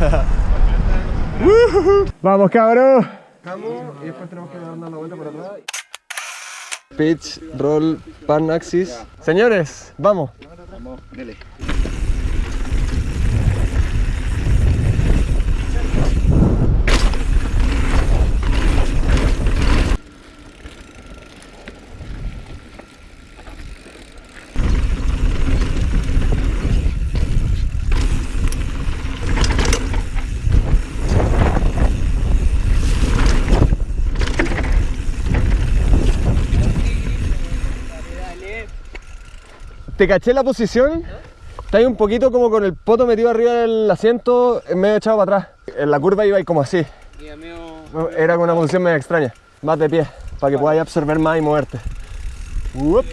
Vamos, cabrón. y después tenemos que dar una vuelta por atrás. Pitch, roll, pan, axis. Señores, vamos. Vamos, dele. ¿Te caché la posición? Está ahí un poquito como con el poto metido arriba del asiento, medio echado para atrás. En la curva iba ahí como así. Era con una posición medio extraña. Más de pie, para que podáis absorber más y moverte. Uop.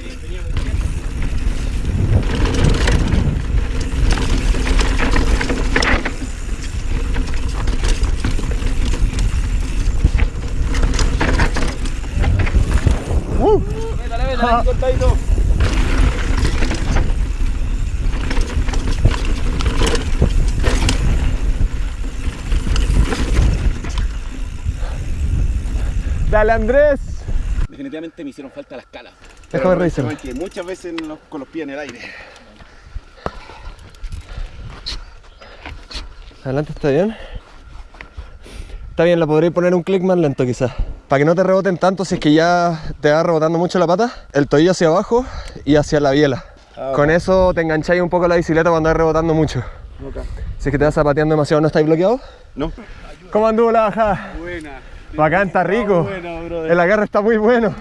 Uh. Dale Andrés. Definitivamente me hicieron falta las calas. Déjame revisar. Que muchas veces los- con los pies en el aire. Adelante está bien. Está bien, la podréis poner un clic más lento quizás. Para que no te reboten tanto si es que ya te va rebotando mucho la pata. El tobillo hacia abajo y hacia la biela. Con eso te engancháis un poco la bicicleta cuando vas rebotando mucho. Si es que te vas zapateando demasiado, ¿no estáis bloqueados? No. ¿Cómo anduvo la bajada? Buena. Bacán, está rico. El agarre está muy bueno.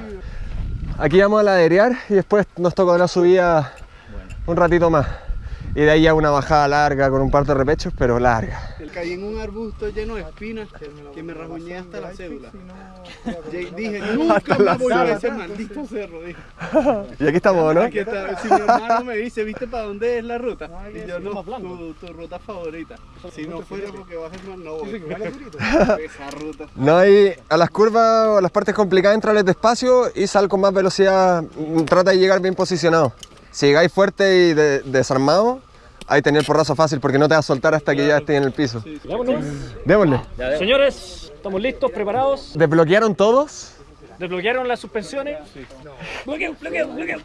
Aquí vamos a laderear y después nos toca la subida un ratito más. Y de ahí ya una bajada larga con un par de repechos, pero larga. Caí en un arbusto lleno de espinas que me rasguñé hasta la cédula. Dije, nunca más voy a ese maldito cerro. Dije. Y aquí estamos, ¿no? Aquí está. Si mi hermano me dice, ¿viste para dónde es la ruta? Y yo no, tu, tu ruta favorita. Si no fuera porque bajas más, no voy. Esa ruta. No hay a las curvas o a las partes complicadas, entrales despacio y sal con más velocidad. Mm, Trata de llegar bien posicionado. Si llegáis fuerte y de- desarmado, ahí tenéis el porrazo fácil porque no te vas a soltar hasta que ya estés en el piso. Vámonos. Démosle. Señores, estamos listos, preparados. ¿Desbloquearon todos? Desbloquearon las suspensiones. Bloqueo, bloqueo, bloqueo.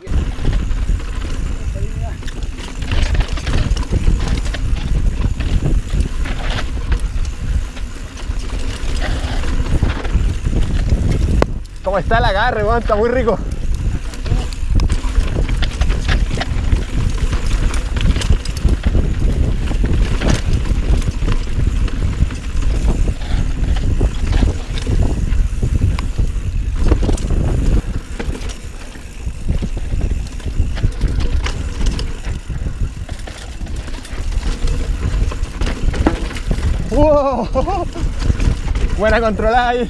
¿Cómo está el agarre, weón? Está muy rico. ¡Wow! Buena controlada ahí.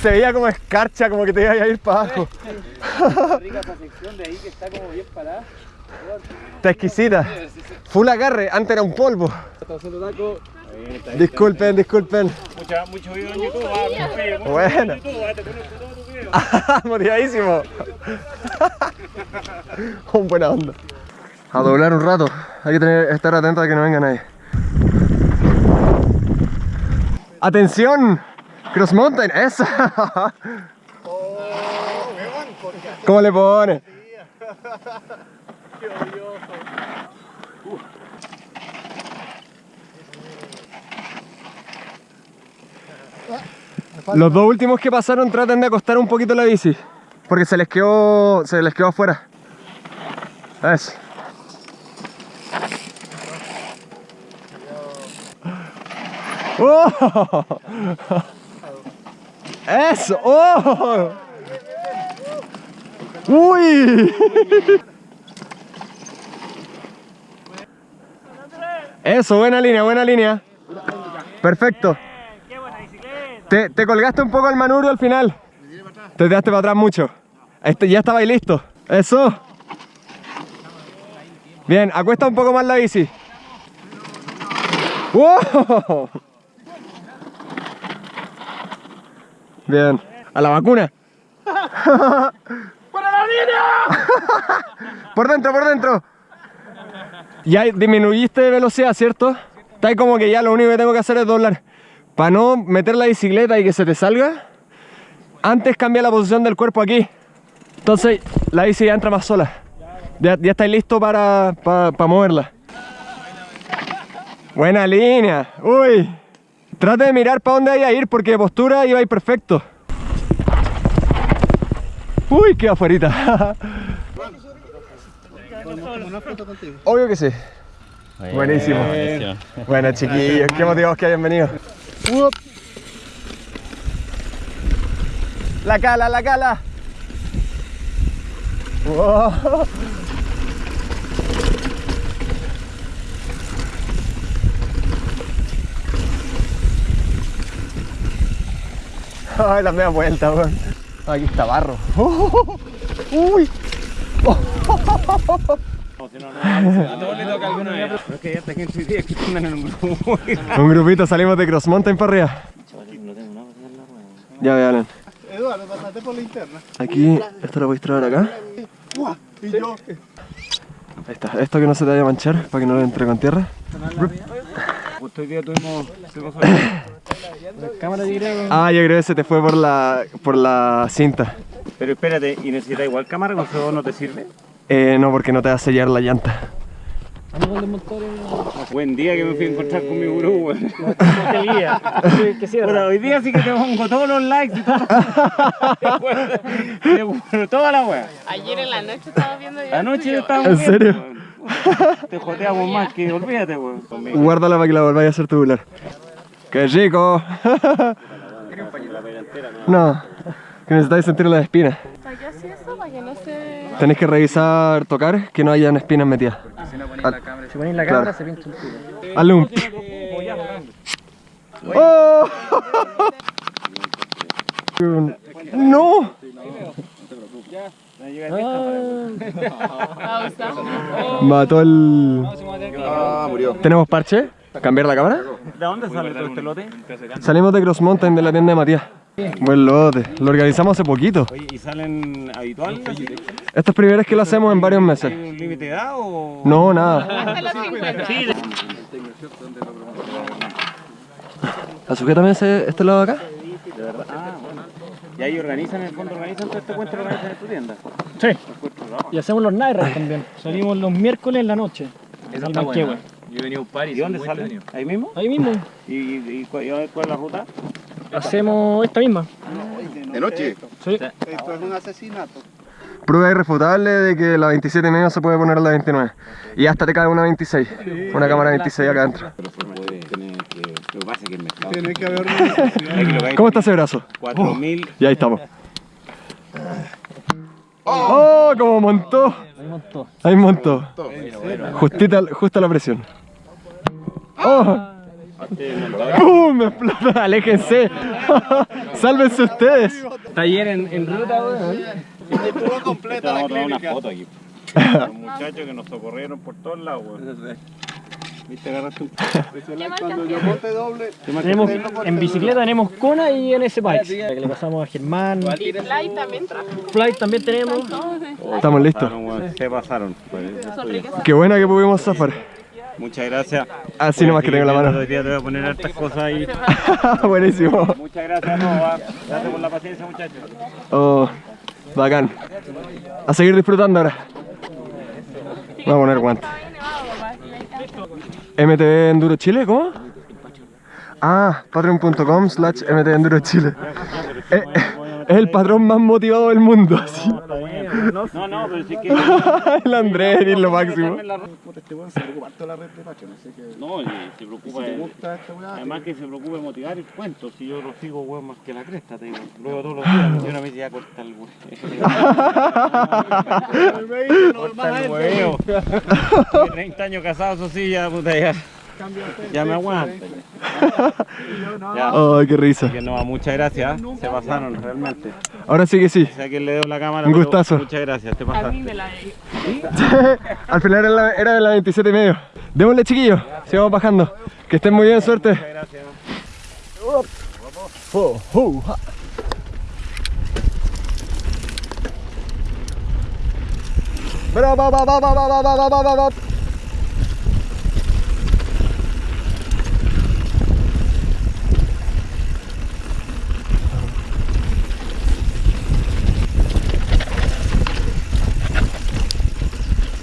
Se veía como escarcha, como que te iba a ir para abajo. Está exquisita. Full agarre, antes era un polvo. Disculpen, disculpen. Mucho en YouTube. Bueno. Motivadísimo. un buena onda. A doblar un rato. Hay que tener, estar atento a que no venga nadie. ¡Atención! Cross Mountain, esa. ¿Cómo le pone? Los dos últimos que pasaron traten de acostar un poquito la bici. Porque se les quedó. se les quedó afuera. Eso. ¡Oh! ¡Eso! ¡Oh! ¡Uy! Eso, buena línea, buena línea. Perfecto. Te, te colgaste un poco al manubrio al final. Te tiraste para atrás mucho. Este, ya estaba ahí listo. Eso. Bien, acuesta un poco más la bici. ¡Wow! Bien, a la vacuna. por dentro, por dentro. Ya disminuiste de velocidad, ¿cierto? Está como que ya lo único que tengo que hacer es doblar. Para no meter la bicicleta y que se te salga, antes cambia la posición del cuerpo aquí. Entonces la bici ya entra más sola. Ya, ya estáis listo para, para, moverla. Buena línea. Uy. Trate de mirar para dónde vaya a ir porque postura iba a ir perfecto. Uy, qué afuerita. Obvio que sí. Buenísimo. Bueno, chiquillos, qué motivados que hayan venido. La cala, la cala. Wow. Ay, la media vuelta, weón. Aquí está barro. Uy. Es que ya está gente hoy día que andan en un grupo. Un grupito salimos de Cross Mountain para arriba. Ya vean. Eduardo, pasate por la interna. Aquí, esto lo podéis traer acá. Y yo. Ahí está, esto que no se te vaya a manchar para que no le entre con tierra. Justo hoy día tuvimos. La cámara de video. Ah, yo creo que se te fue por la, por la cinta. Pero espérate, ¿y necesitas igual cámara? ¿Con eso no te sirve? Eh, no, porque no te va a sellar la llanta. Buen día que me fui a encontrar con mi gurú, weón. Puta, hoy día sí que te pongo todos los likes y todo. Te juro, Toda la wea. Ayer en la noche estaba viendo yo. Anoche estábamos ¿En viendo, serio? Te joteamos más que olvídate, weón. Guárdala para que la volváis a hacer tubular. ¡Qué rico! No, que necesitáis sentir las espinas. Tenéis que revisar, tocar, que no hayan espinas metidas. Si ponéis la cámara, se pincha el culo. Un... ¡Oh! ¡No! Pausa. Mató el... Ah, murió. ¿Tenemos parche? ¿Cambiar la cámara? ¿De dónde sale todo este lote? Salimos de Cross Mountain de la tienda de Matías. Buen lote. Lo organizamos hace poquito. Oye, ¿y salen habituales? Esto es primera vez que lo hacemos en varios meses. ¿Hay un límite de edad o...? No, nada. 50. ¿Sujétame ese, este lado de acá? De verdad. Ah, bueno. Y ahí organizan, en el fondo organizan todo este encuentro, organizan en tu tienda. Sí. Y hacemos los rides también. Salimos los miércoles en la noche. Al Manquehue. ¿Y dónde salen? ¿Ahí mismo? Ahí mismo. ¿Y, y, cuál, y cuál es la ruta? Hacemos esta misma. De noche. Sí. Esto es un asesinato. Prueba irrefutable de que la 27 y medio se puede poner a la 29. Y hasta te cae una 26. Una cámara 26 acá adentro. Que pasa es que el mercado... Tiene que haber. ¿Cómo está ese brazo? 4.000... Y ahí estamos. ¡Oh! Como montó. Ahí montó. Ahí montó. Justita, justa la presión. ¡Oh! ¡Pum! Me explota. Aléjense. Sálvense ustedes. Taller en, en ruta, weón. Estuvo completa la Vamos a tomar una clínica. foto aquí. Los muchachos que nos socorrieron por todos lados, weón. Viste, agarraste un... Cuando yo doble, Tenemos, en bicicleta tenemos Kona y NS Bikes. Que le pasamos a Germán. Y Fly también trajo. Flight también tenemos. Fly. Estamos listos. Se pasaron. pues. Qué buena que pudimos zafar. Muchas gracias. Así nomás que tengo la mano. Hoy día te voy a poner hartas cosas ahí. Buenísimo. Muchas gracias a todos. ¿va? Gracias por la paciencia, muchachos. Oh, bacán. A seguir disfrutando ahora. Voy a poner guantes. Estaba bien nevado, papá. Y ahí MTV Enduro Chile, ¿cómo? Ah, patreon.com slash MTV Enduro Chile. Eh, eh, Es el patrón más motivado del mundo, así. No, no, pero sí que. El Andrés es lo máximo. No, y se preocupa. Además que se preocupa de motivar el cuento. Si yo lo sigo, weón, más que la cresta, te digo. Luego todos los días. Y una vez ya corta el weón. Corta el huevo. 30 años casado, eso sí, ya, puta, ya. Ya me aguanta. Ya. Ay, qué risa. Que no, muchas gracias. Se pasaron realmente. Ahora sí que sí. O sea que le doy la cámara. Un gustazo. Muchas gracias, te A mí pasaste. me la he Al final era, la- era de las 27 y medio. Démosle, chiquillos. Sigamos bajando. Que estén muy bien, suerte. Gracias. Oh, oh, ja. Bra,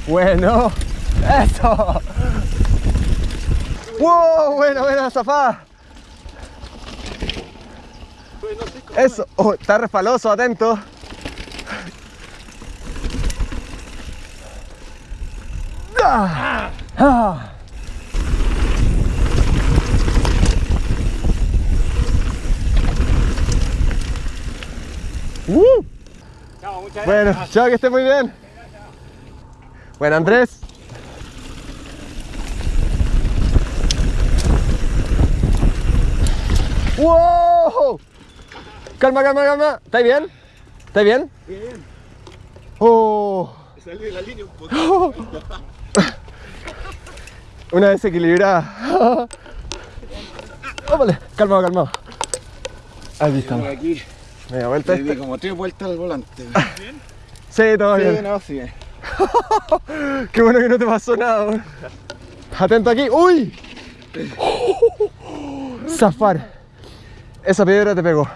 Bueno, eso. Wow, bueno, buena zafada. Eso, oh, está resbaloso, atento. Ah, ah. Uh. Bueno, chao, que esté muy bien. Bueno, Andrés. ¡Wow! Calma, calma, calma. ¿Estáis bien? ¿Estáis bien? Bien. Oh. Salí de la línea un poco. Una desequilibrada. Óvale, calmado, calmado. Ahí estamos. Aquí Media vuelta le di como tres vueltas al volante. Sí, todo Sí, bien. no, sí. Qué bueno que no te pasó nada. Atento aquí. ¡Uy! Zafar. Esa piedra te pegó.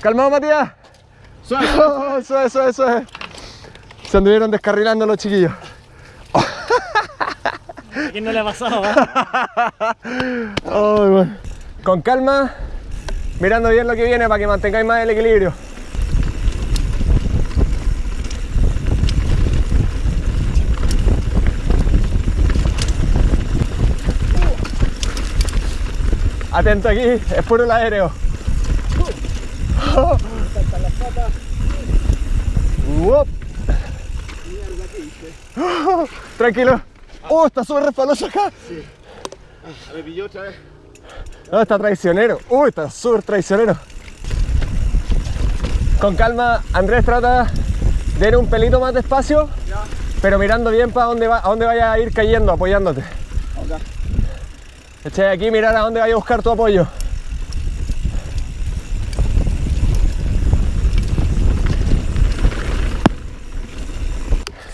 Calmado, Matías. Suave, suave, suave, suave. Se anduvieron descarrilando los chiquillos. ¿A quién no le ha pasado? eh? Ay, bueno. Con calma, mirando bien lo que viene para que mantengáis más el equilibrio. Atento aquí, es puro el aéreo. Uop. Tranquilo. Oh, está súper resbaloso acá. Me pilló otra vez. No, está traicionero. Uy, está súper traicionero. Con calma, Andrés trata de ir un pelito más despacio, pero mirando bien para dónde va, a dónde vaya a ir cayendo, apoyándote. Eché aquí mirar a dónde vaya a buscar tu apoyo.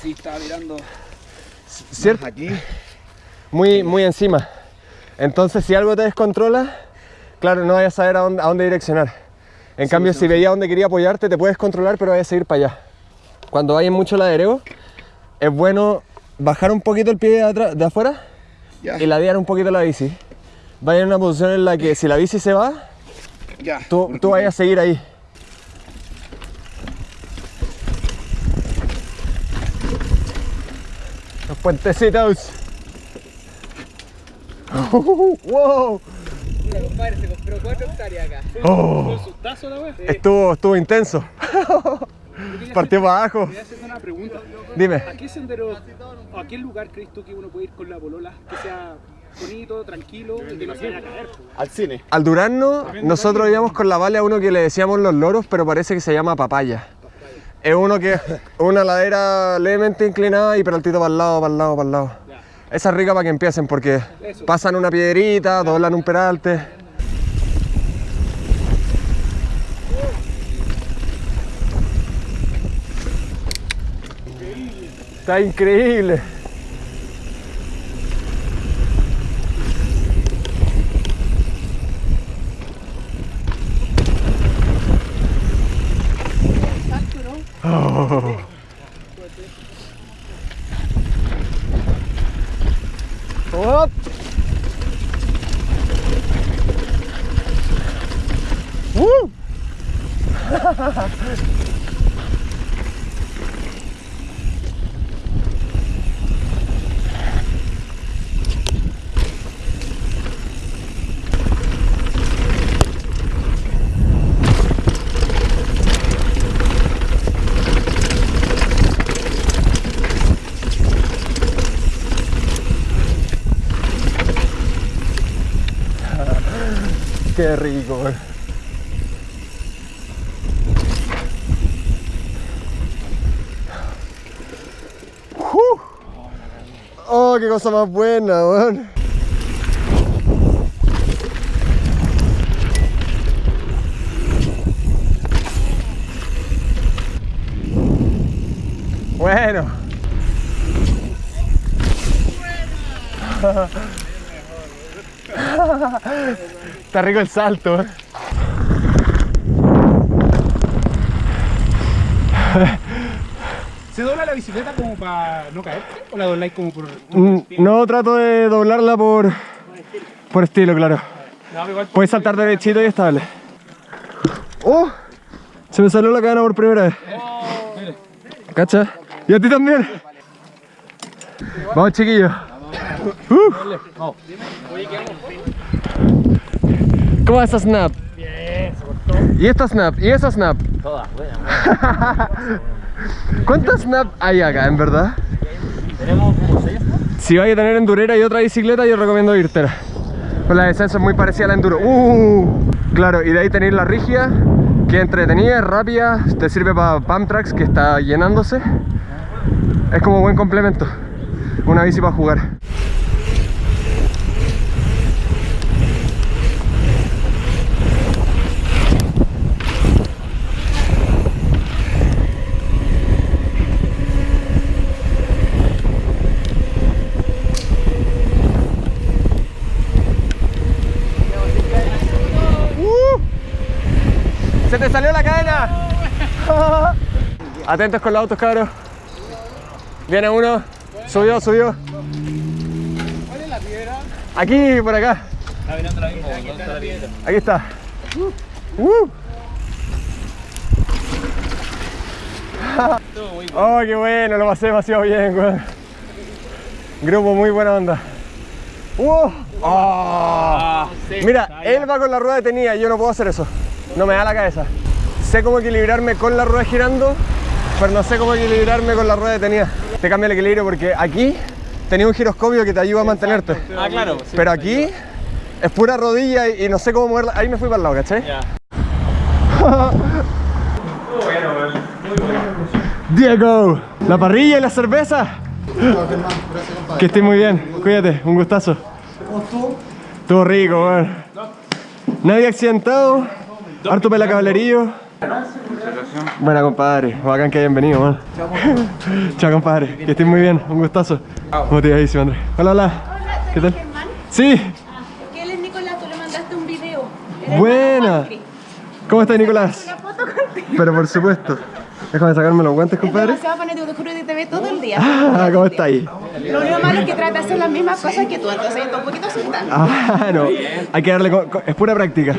Sí, estaba mirando ¿Cierto? aquí. Muy, muy encima. Entonces, si algo te descontrola, claro, no vayas a saber a dónde, a dónde direccionar. En cambio, si veía dónde quería apoyarte, te puedes controlar, pero vayas a seguir para allá. Cuando vayas mucho ladereo, es bueno bajar un poquito el pie de, atrás, de afuera Ya, y ladear un poquito la bici. Vaya en una posición en la que si la bici se va, ya. tú, tú vayas a seguir ahí. Los puentecitos. ¡Wow! Oh, ¿Sustazo la wea? estuvo, estuvo intenso. Partió para abajo. Voy a hacer una pregunta. Dime. ¿A qué sendero o a qué lugar crees tú que uno puede ir con la polola? Que sea bonito, tranquilo y que no se vaya a caer. po. Al cine. Al Durano, nosotros íbamos con la Vale a uno que le decíamos los loros, pero parece que se llama papaya. Es uno que es una ladera levemente inclinada y peraltito para el lado, para el lado, para el lado. Esa es rica para que empiecen porque pasan una piedrita, doblan un peralte. Está increíble. Qué rico. Oh, qué cosa más buena, weón. Bueno. Está rico el salto. eh. ¿Se dobla la bicicleta como para no caerte? ¿O la dobláis como por.? Mm, No trato de doblarla por, por estilo, claro. Puedes saltar derechito y estable. ¡Oh! Se me salió la cadena por primera vez. ¿Cacha? Y a ti también. Vamos, chiquillos. Uh. ¿Cómo va esa snap? ¿Y esta snap? ¿Y esa snap? Todas, ¿Cuántas snap hay acá, en verdad? Tenemos como seis. Si vais a tener endurera y otra bicicleta, yo recomiendo irte. Pues la descenso es muy parecida a la enduro. Uh, claro, y de ahí tenéis la rígida, que es entretenida, es rápida, te sirve para pump tracks que está llenándose. Es como buen complemento. Una bici para jugar. ¡Se te salió la cadena! Atentos con los autos, cabros. Viene uno. Subió, subió. ¿Cuál es la piedra? Aquí, por acá. Aquí está. Uh. Oh, qué bueno, lo pasé demasiado bien, weón. Grupo muy buena onda. ¡Uh! ¡Oh! Mira, él va con la rueda detenida y yo no puedo hacer eso. No me da la cabeza. Sé cómo equilibrarme con la rueda girando, pero no sé cómo equilibrarme con la rueda detenida. Te cambia el equilibrio porque aquí tenía un giroscopio que te ayuda a mantenerte. Ah, claro. Pero aquí es pura rodilla y, y no sé cómo moverla. Ahí me fui para el lado, ¿cachai? Diego, la parrilla y la cerveza. Que estés muy bien, cuídate, un gustazo. ¿Cómo estuvo? Estuvo rico, weón. Nadie accidentado, harto pela caballerío. Buena compadre, bacán que hayan venido, man. Chao compadre, que estés muy bien, un gustazo. Motivadísimo, Andrés. Hola, hola. ¿Qué tal? Sí, Que él es Nicolás, tú le mandaste un video. Buena. ¿Cómo estás, Nicolás? Una foto contigo. Pero por supuesto. Déjame sacarme los guantes, Es compadre. demasiado te juro que te ve todo el día. Ah, ¿cómo está ahí? Lo único malo es que trata de hacer las mismas cosas que tú, entonces está un poquito asustado. Ah, no. Hay que darle. Es pura práctica.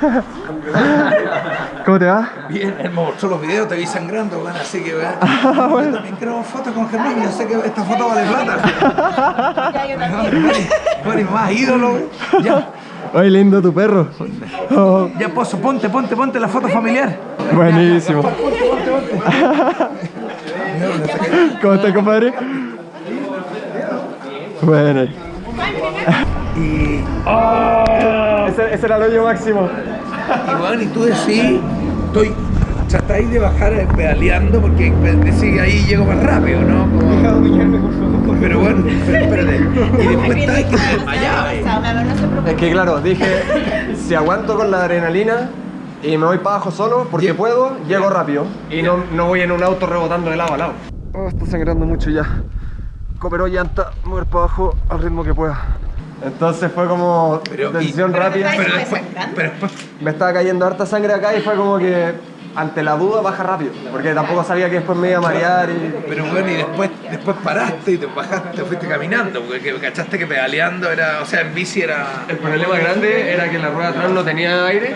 ¿Cómo te va? Bien, mostró los videos, te vi sangrando, bueno, así que vean. Ah, bueno. Yo también quiero fotos con Germán, yo sé que esta foto vale plata. Ya, yo también. Tú eres más ídolo. Ya, Oye, lindo tu perro. Oh, ya, Pozo, ponte, ponte, ponte la foto familiar. buenísimo. ¿Cómo estás, compadre? Bueno. Y, Ese, ese era el hoyo máximo. Y bueno, y tú decís, estoy, tratáis de bajar eh, pedaleando porque decís que ahí llego más rápido, ¿no? Como- Pero bueno, pero espérate. Y después estáis que te desmayabas. Es que claro, dije, si aguanto con la adrenalina y me voy para abajo solo, porque puedo, llego rápido. Y no, no voy en un auto rebotando de lado a lado. Oh, está sangrando mucho ya. Cooperó llanta, mover para abajo al ritmo que pueda. Entonces fue como Pero, y- decisión rápida. Pero después, pero después Me estaba cayendo harta sangre acá y fue como que ante la duda baja rápido. Porque tampoco sabía que después me iba a marear y... Pero bueno, y después, después paraste y te bajaste, te fuiste caminando, porque que- cachaste que pedaleando era, o sea, en bici era... El problema grande era que la rueda atrás no tenía aire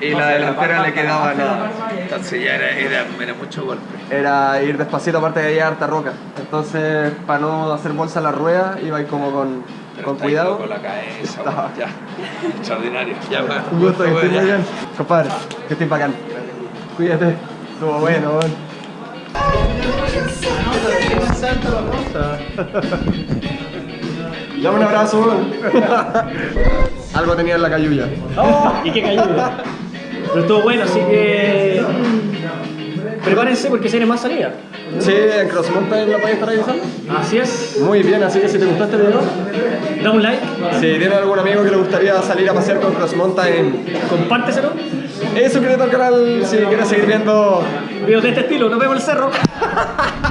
y la delantera le quedaba nada. Entonces ya era, era, era mucho golpe. Era ir despacito, aparte de ahí harta roca. Entonces, para no hacer bolsa a la rueda, iba ahí como con, con cuidado. Con la cabeza, ya. Extraordinario. Ya, va. Un gusto, que estés muy ya. bien. Compadre, que estés bacán. Cuídate. Estuvo bueno, weón. Dame un abrazo, weón. Algo tenía en la cayuya. ¿Y qué cayó? Pero estuvo bueno, así que. Prepárense porque se viene más salida. Sí, en Cross Mountain la podéis estar revisando. Así es. Muy bien, así que si te gustó este video, Da un like, si tienes algún amigo que le gustaría salir a pasear con Cross Mountain, compárteselo. eh, suscríbete al canal si quieres seguir viendo Videos de este estilo. Nos vemos en el cerro.